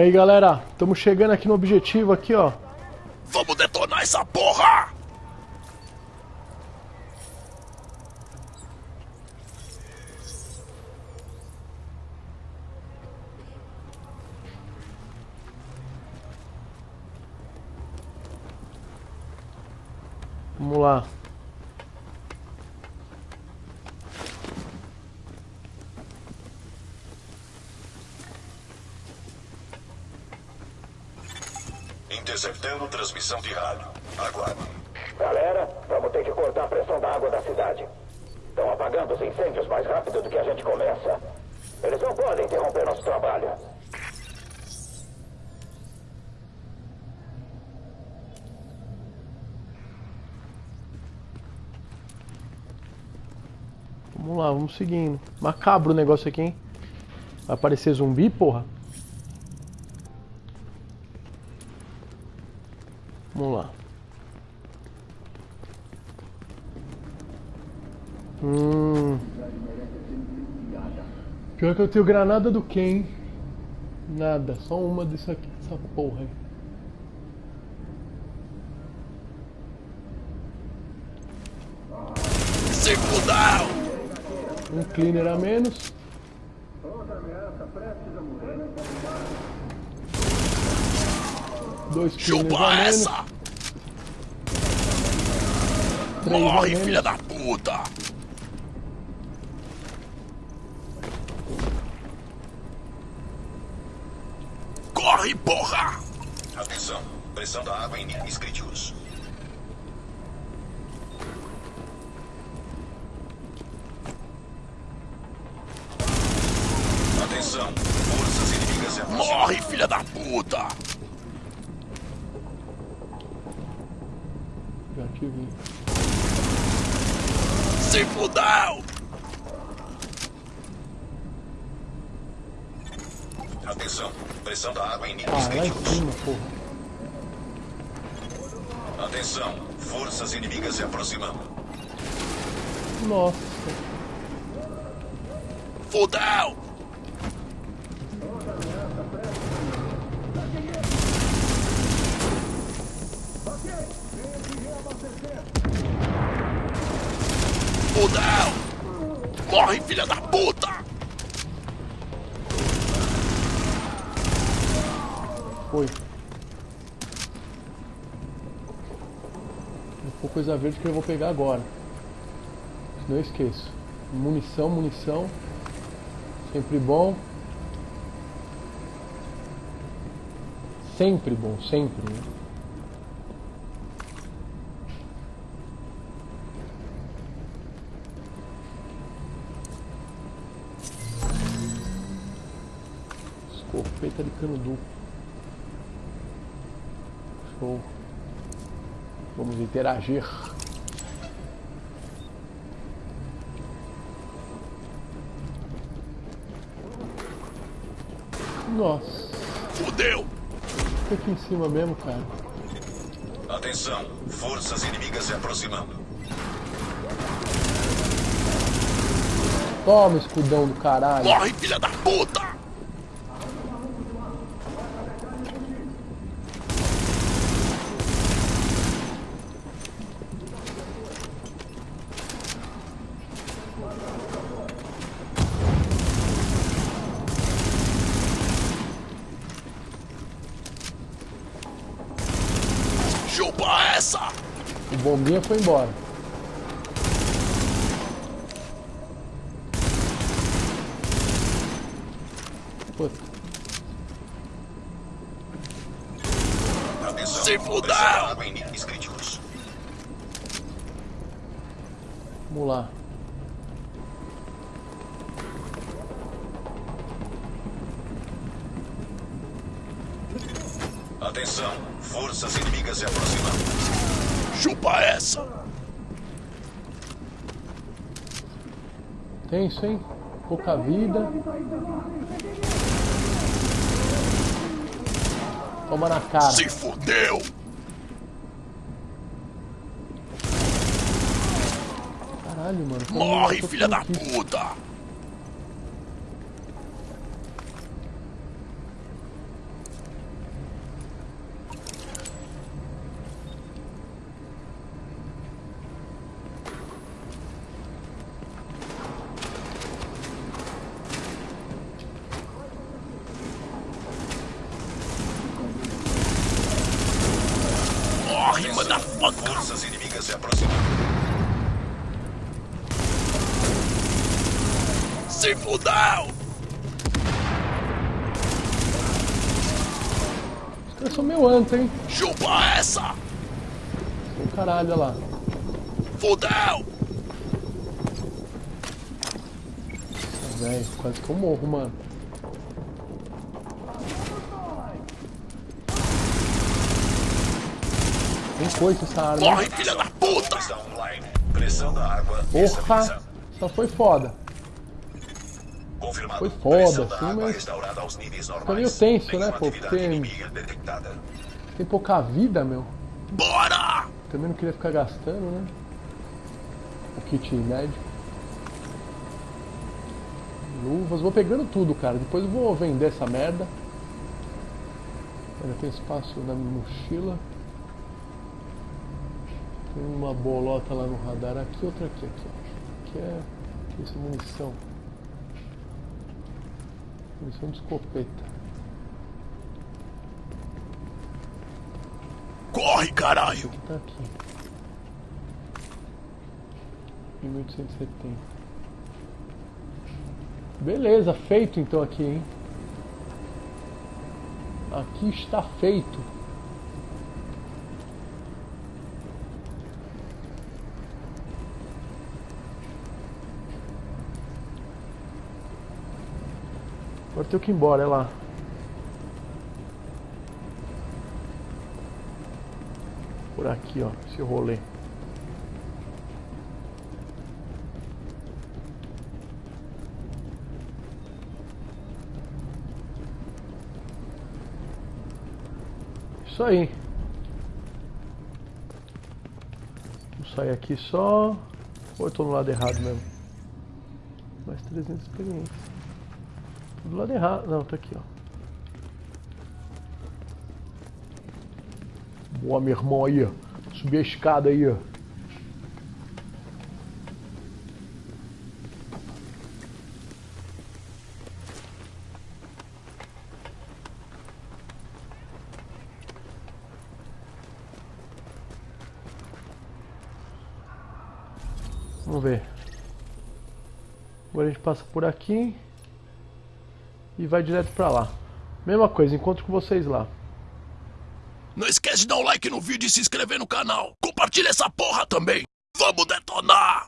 E aí galera, estamos chegando aqui no objetivo aqui, ó. Vamos detonar essa porra! Vamos lá. Interceptando transmissão de rádio. Aguarde. Galera, vamos ter que cortar a pressão da água da cidade. Estão apagando os incêndios mais rápido do que a gente começa. Eles não podem interromper nosso trabalho. Vamos lá, vamos seguindo. Macabro o negócio aqui, hein? Vai aparecer zumbi, porra? Vamos lá. Hum. Pior que eu tenho granada do Ken. Nada, só uma disso aqui, dessa porra aí. Fudeu! Um cleaner a menos. Dois cleaners Chupa a menos. essa! Três Morre, filha da puta! Corre, porra! Atenção. Pressão da água em níveis críticos. Atenção. Forças inimigas se aproximam. Morre, filha da puta! Vi. Se fudeu! Atenção. Pressão da água em níveis Ah, críticos. cima, porra. Atenção. Forças inimigas se aproximando. Nossa. Fudeu! Fudeu! Morre, filha da puta! Foi. For coisa verde que eu vou pegar agora. Não esqueço. Munição, munição. Sempre bom. Sempre bom, sempre. né? Duplo. Show. Vamos interagir. Nossa, Fudeu! fica aqui em cima mesmo, cara. Atenção. Forças inimigas se aproximando. Toma, escudão do caralho. Morre, filha da puta! Chupa essa! O bombinha foi embora. Puta, Atenção. Se críticos. vamos lá. Atenção. Forças inimigas se aproximando. Chupa essa! Tenso, hein? Pouca vida. Toma na cara. Se fudeu! Caralho, mano. Morre, filha da puta! Corre, motherfucker! Forças inimigas se aproximando. Se fudeu! Os caras são meio anto, hein? Chupa essa! Caralho, olha lá. Fudeu! Velho, quase que eu morro, mano. Tem coisa essa arma. Corre, filha da puta! Porra! Essa foi foda. Confirmado. Foi foda, sim, mas-. Ficou meio tenso, né, pô, porque-. Tem pouca vida, meu. Bora! Também não queria ficar gastando, né? O kit médico. Luvas. Vou pegando tudo, cara. Depois eu vou vender essa merda. Ainda tem espaço na mochila. Uma bolota lá no radar. Aqui, outra aqui, aqui. Aqui é... Isso é munição. Munição de escopeta. Corre, caralho! Tá aqui. 1870. Beleza, feito então aqui, hein? Aqui está feito. Agora tenho que ir embora, é lá. Por aqui, ó, esse rolê. Isso aí. Vou sair aqui só. Ou eu tô no lado errado mesmo? Mais 300 experiência. Do lado errado. Não, tá aqui, ó. Boa, meu irmão aí. Subir a escada aí, ó. Vamos ver. Agora a gente passa por aqui e vai direto pra lá. Mesma coisa, encontro com vocês lá. Não esquece de dar um like no vídeo e se inscrever no canal. Compartilha essa porra também. Vamos detonar!